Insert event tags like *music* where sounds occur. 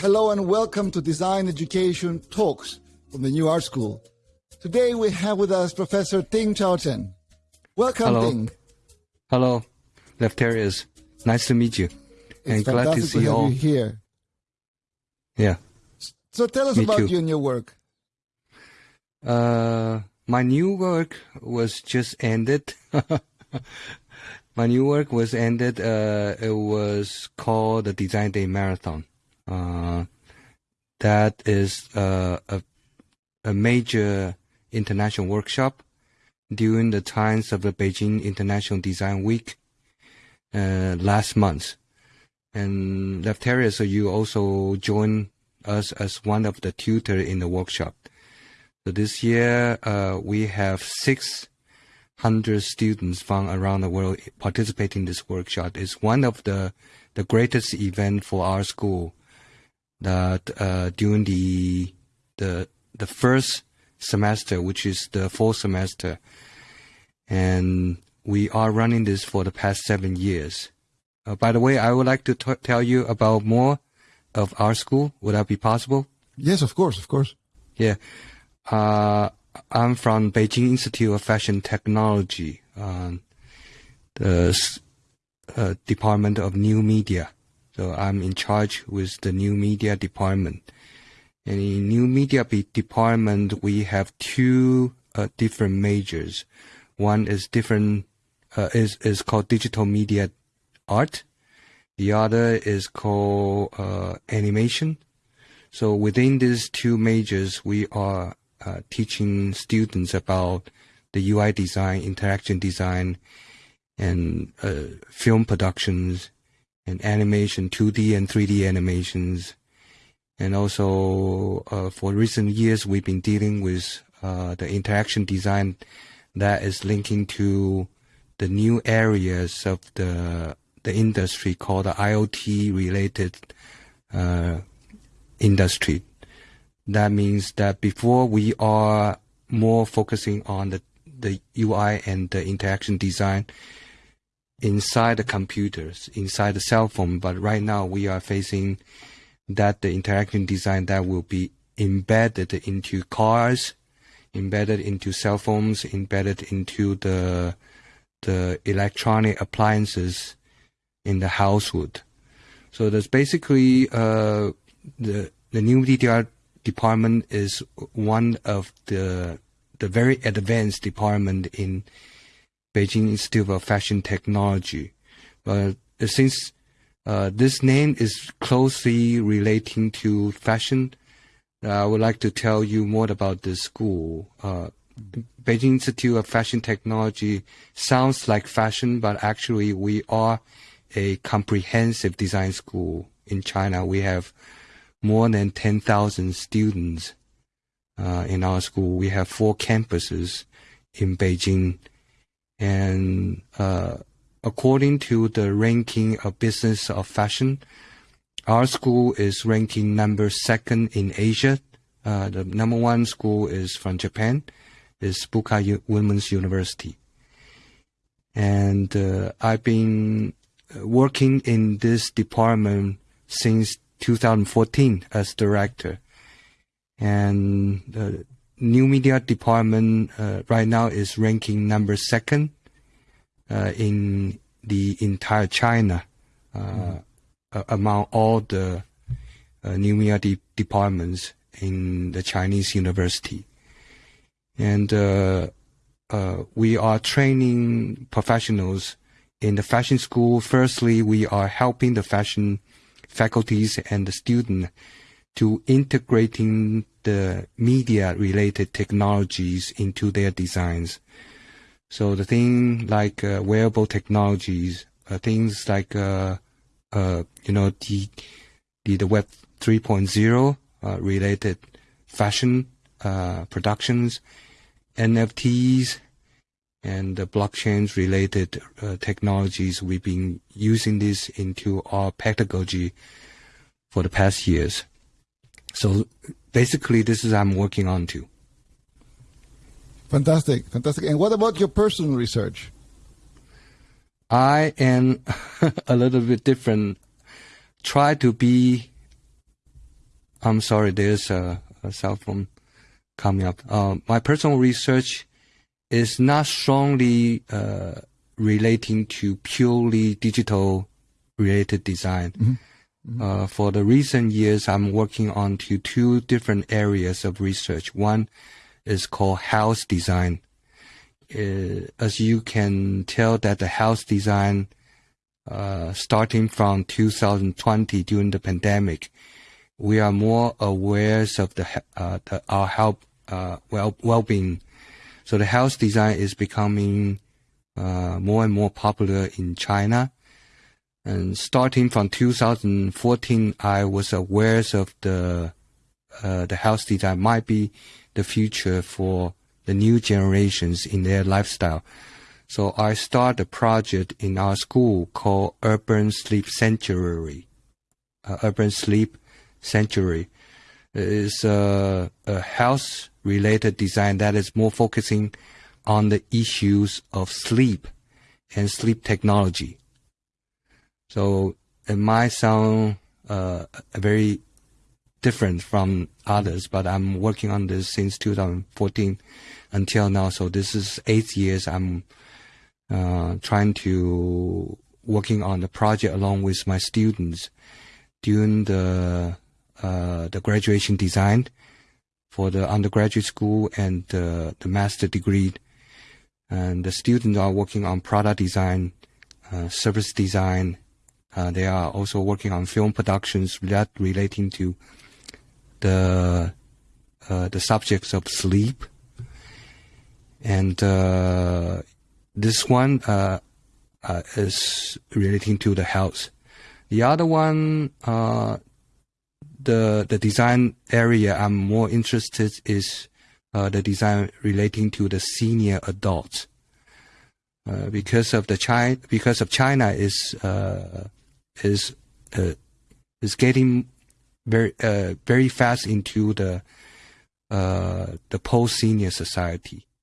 Hello and welcome to Design Education Talks from the New Art School. Today we have with us Professor Ting Chaochen. Welcome, Hello. Ting. Hello, Leftarius. Nice to meet you. and It's glad to see you all. you here. Yeah. So tell us Me about too. you and your work. Uh, my new work was just ended. *laughs* my new work was ended. Uh, it was called the Design Day Marathon. Uh, that is uh, a a major international workshop during the times of the Beijing International Design Week uh, last month. And Leftarius, so you also joined us as one of the tutor in the workshop. So this year, uh, we have 600 students from around the world participating in this workshop. It's one of the, the greatest event for our school that, uh, during the, the, the first semester, which is the fall semester. And we are running this for the past seven years. Uh, by the way, I would like to t- tell you about more of our school. Would that be possible? Yes, of course, of course. Yeah. Uh, I'm from Beijing Institute of Fashion Technology, um, the uh, Department of New Media. So I'm in charge with the New Media Department. And in New Media Department, we have two uh, different majors. One is different, uh, is, is called Digital Media Art. The other is called uh, Animation. So within these two majors, we are uh, teaching students about the UI design, interaction design, and uh, film productions, and animation, 2D and 3D animations. And also, uh, for recent years, we've been dealing with uh, the interaction design that is linking to the new areas of the the industry called the IoT related uh, industry. That means that before we are more focusing on the, the UI and the interaction design inside the computers, inside the cell phone, but right now we are facing that the interaction design that will be embedded into cars, embedded into cell phones, embedded into the the electronic appliances in the household. So that's basically uh, the the new DDR department is one of the the very advanced department in Beijing Institute of Fashion Technology. But since uh, this name is closely relating to fashion, I would like to tell you more about the school. Uh, Beijing Institute of Fashion Technology sounds like fashion, but actually we are a comprehensive design school in China. We have more than 10,000 students uh, in our school. We have four campuses in Beijing. And uh, according to the ranking of business of fashion, our school is ranking number second in Asia. Uh, the number one school is from Japan, is Bunka U- Women's University. And uh, I've been uh, working in this department since 2014 as director. And the new media department uh, right now is ranking number second uh, in the entire China a- among all the uh, new media de- departments in the Chinese university. And uh, uh, we are training professionals in the fashion school. Firstly, we are helping the fashion faculties and the student to integrating the media related technologies into their designs. So the thing like uh, wearable technologies, uh, things like uh, uh, you know the the, the Web 3.0 uh, related fashion uh, productions, NFTs, and the blockchains related technologies. We've been using this into our pedagogy for the past years. So basically, this is I'm working on too. Fantastic, fantastic. And what about your personal research? I am *laughs* a little bit different. Try to be I'm sorry, there's a, a cell phone coming up. Uh, my personal research is not strongly uh, relating to purely digital related design. Mm-hmm. Mm-hmm. Uh, for the recent years, I'm working on to two different areas of research. One is called house design. Uh, as you can tell that the house design, uh, starting from 2020 during the pandemic, we are more aware of the, uh, the our health, uh, well, well-being. So the house design is becoming, uh, more and more popular in China and starting from 2014, I was aware of the uh, the house design might be the future for the new generations in their lifestyle. So I started a project in our school called Urban Sleep Sanctuary. Uh, Urban Sleep Sanctuary is a, a house-related design that is more focusing on the issues of sleep and sleep technology. So it might sound uh, very different from others, but I'm working on this since 2014 until now. So this is eight years. I'm uh, trying to working on the project along with my students during the uh, the graduation design for the undergraduate school and the master degree. And the students are working on product design, uh, service design, uh, they are also working on film productions that relating to the uh, the subjects of sleep, and uh, this one uh, uh, is relating to the health. The other one, uh, the the design area I'm more interested is the design relating to the senior adults. because of the China, because of China is is uh, is getting very uh, very fast into the uh, the post senior society.